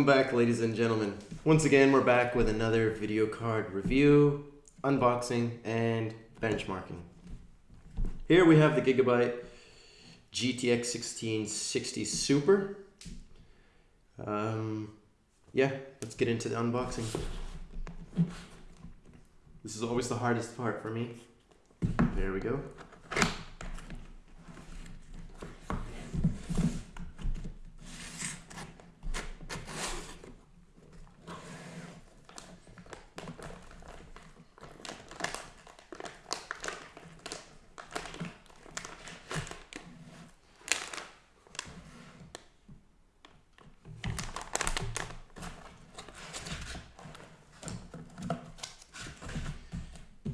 Welcome back, ladies and gentlemen. Once again, we're back with another video card review, unboxing, and benchmarking. Here we have the Gigabyte GTX 1660 Super. Um, yeah, let's get into the unboxing. This is always the hardest part for me. There we go.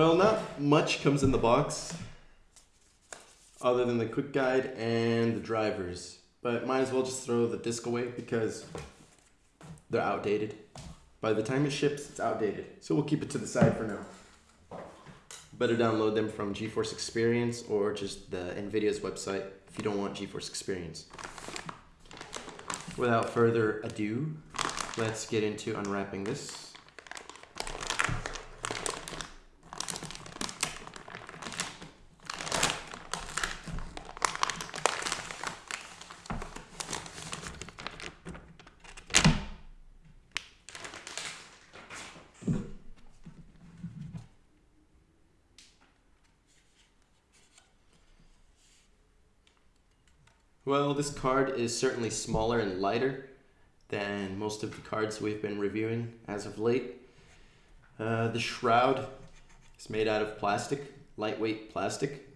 Well, not much comes in the box other than the quick guide and the drivers. But might as well just throw the disc away because they're outdated. By the time it ships, it's outdated. So we'll keep it to the side for now. Better download them from GeForce Experience or just the NVIDIA's website if you don't want GeForce Experience. Without further ado, let's get into unwrapping this. Well, this card is certainly smaller and lighter than most of the cards we've been reviewing as of late. Uh, the shroud is made out of plastic, lightweight plastic.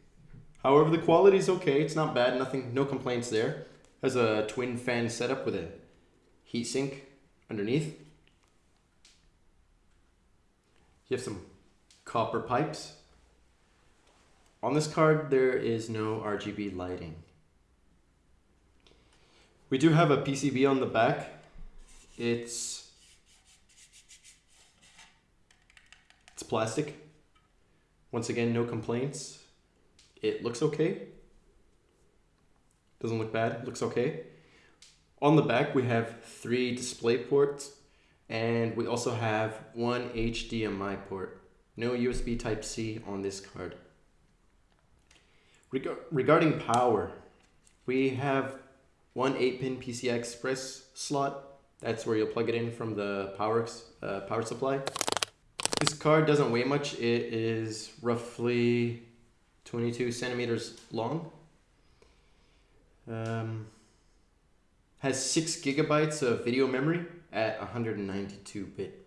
However, the quality is okay. It's not bad. Nothing, no complaints there. Has a twin fan setup with a heatsink underneath. You have some copper pipes. On this card, there is no RGB lighting. We do have a PCB on the back. It's it's plastic. Once again, no complaints. It looks okay. Doesn't look bad, looks okay. On the back, we have three display ports and we also have one HDMI port. No USB Type-C on this card. Reg regarding power, we have one 8-pin PCI Express slot. That's where you'll plug it in from the power, uh, power supply. This card doesn't weigh much. It is roughly 22 centimeters long. Um, has 6 gigabytes of video memory at 192 bit.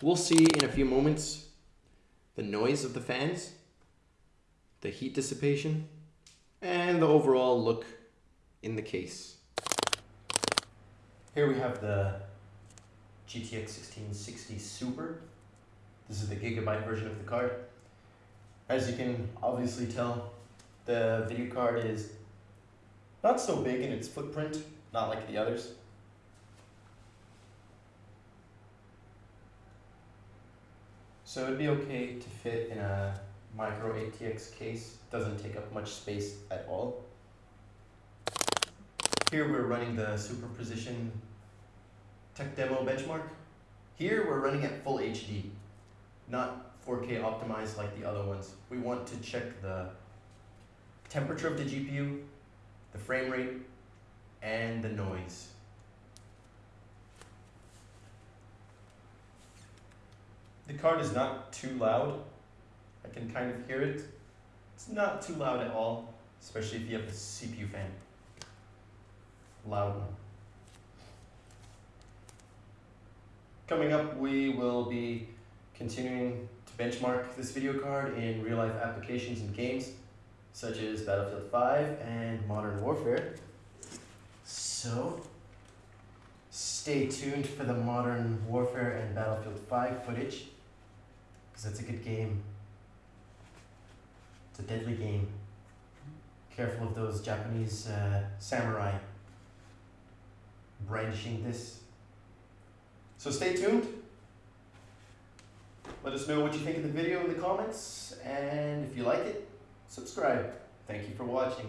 We'll see in a few moments the noise of the fans, the heat dissipation, and the overall look in the case. Here we have the GTX 1660 Super. This is the gigabyte version of the card. As you can obviously tell, the video card is not so big in its footprint, not like the others. So it'd be okay to fit in a micro ATX case. Doesn't take up much space at all. Here we're running the Superposition Tech Demo benchmark. Here we're running at full HD, not 4K optimized like the other ones. We want to check the temperature of the GPU, the frame rate, and the noise. The card is not too loud. I can kind of hear it. It's not too loud at all, especially if you have a CPU fan loud one. Coming up, we will be continuing to benchmark this video card in real-life applications and games, such as Battlefield 5 and Modern Warfare. So, stay tuned for the Modern Warfare and Battlefield 5 footage, because that's a good game. It's a deadly game. Careful of those Japanese uh, samurai brandishing this. So stay tuned. Let us know what you think of the video in the comments, and if you like it, subscribe. Thank you for watching.